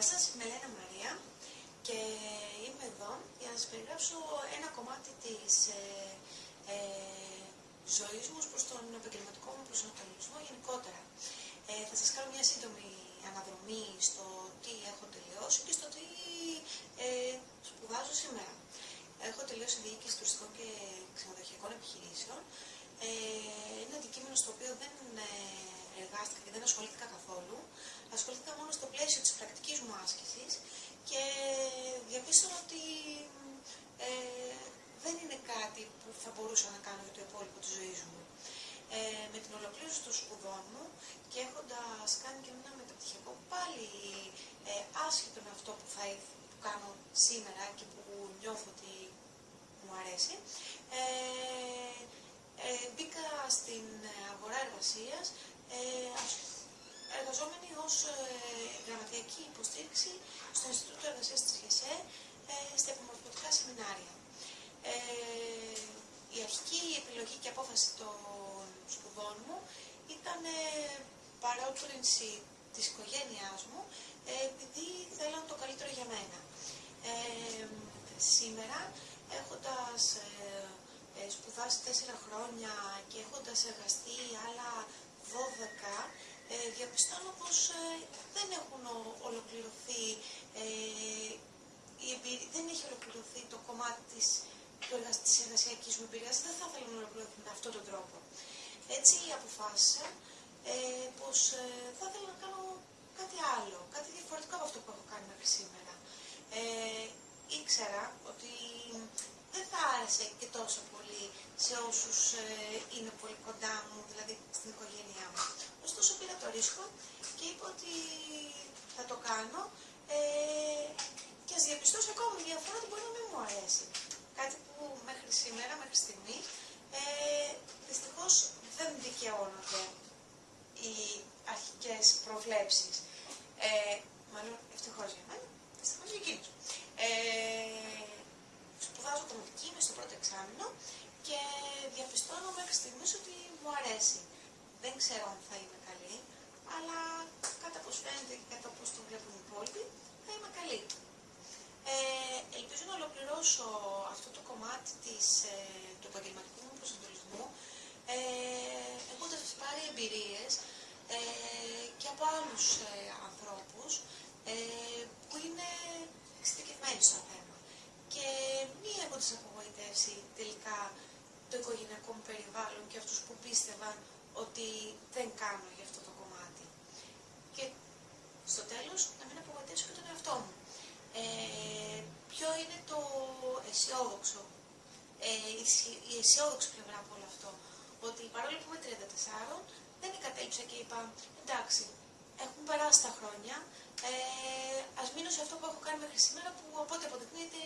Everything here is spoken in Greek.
Γεια σας, είμαι Ελένα Μαρία και είμαι εδώ για να σας περιγράψω ένα κομμάτι της ε, ε, ζωής μου προς τον επαγγελματικό μου προσανατολισμό γενικότερα. Ε, θα σας κάνω μια σύντομη αναδρομή στο τι έχω τελειώσει και στο τι ε, σπουδάζω σήμερα. Έχω τελειώσει διοίκηση τουριστικών και ξενοδοχειακών επιχειρήσεων. Ε, είναι αντικείμενο στο οποίο δεν ε, εργάστηκα και δεν ασχολήθηκα καθόλου. Ασχολήθηκα μόνο στο πλαίσιο της πρακτικής μου άσκησης και διαπίστωνα ότι ε, δεν είναι κάτι που θα μπορούσα να κάνω για το υπόλοιπο της ζωής μου. Ε, με την ολοκλήρωση των σπουδών μου και έχοντας κάνει και ένα μεταπτυχιακό πάλι ε, άσχετο με αυτό που θα που κάνω σήμερα και που νιώθω ότι μου αρέσει, ε, ε, γραμματιακή υποστήριξη στο Ινστιτούτο Εργασίας της ΓΕΣΕ ε, στα επιμορφωτικά σεμινάρια. Ε, η αρχική επιλογή και απόφαση των σπουδών μου ήταν ε, παρότρινση της οικογένειάς μου ε, επειδή θέλαν το καλύτερο για μένα. Ε, σήμερα, έχοντας ε, ε, σπουδάσει τέσσερα χρόνια και έχοντας εργαστεί άλλα 12, ε, διαπιστώνω πως ε, δεν έχουν ολοκληρωθεί, ε, δεν έχει ολοκληρωθεί το κομμάτι της, της εργασιακής μου εμπειρίας, δεν θα ήθελα να ολοκληρωθεί με αυτόν τον τρόπο. Έτσι αποφάσισα ε, πως ε, θα ήθελα να κάνω κάτι άλλο, κάτι διαφορετικό από αυτό που έχω κάνει μέχρι σήμερα. Ε, ήξερα ότι δεν θα άρεσε και τόσο πολύ σε όσους ε, είναι πολύ κοντά μου, δηλαδή στην οικογένειά μου. Ωστόσο πήρα το ρίσκο και είπα ότι θα το κάνω ε, και ας διαπιστώσω ακόμα μια φορά ότι μπορεί να μην μου αρέσει. Κάτι που μέχρι σήμερα, μέχρι στιγμή, ε, δυστυχώς δεν δικαιώνονται οι αρχικές προβλέψεις. Ε, μάλλον ευτυχώς για μένα, δυστυχώς για εκείνους. Ε, σπουδάζω κομμωτική, είμαι στο πρώτο εξάμεινο και διαπιστώνω μέχρι στιγμής ότι μου αρέσει. Δεν ξέρω αν θα είμαι καλή, αλλά κατά πώς φαίνεται και κατά πώς το βλέπουν οι υπόλοιποι, θα είμαι καλή. Ε, ελπίζω να ολοκληρώσω αυτό το κομμάτι της, ε, του επαγγελματικού μου προσανατολισμού ε, έχοντας πάρει εμπειρίες ε, και από άλλους ε, ανθρώπους ε, που είναι εξειδικευμένοι στο θέμα. Και μία από τις απογοητεύσει τελικά το οικογενειακό μου περιβάλλον και αυτούς που πίστευαν ότι δεν κάνω για αυτό το κομμάτι. Και στο τέλος να μην απογοητεύσω και τον εαυτό μου. Ε, ποιο είναι το αισιόδοξο, ε, η αισιόδοξη πλευρά από όλο αυτό. Ότι παρόλο που είμαι 34, δεν εγκατέλειψα και είπα, εντάξει, έχουν περάσει τα χρόνια, ε, ας μείνω σε αυτό που έχω κάνει μέχρι σήμερα που οπότε αποδεικνύεται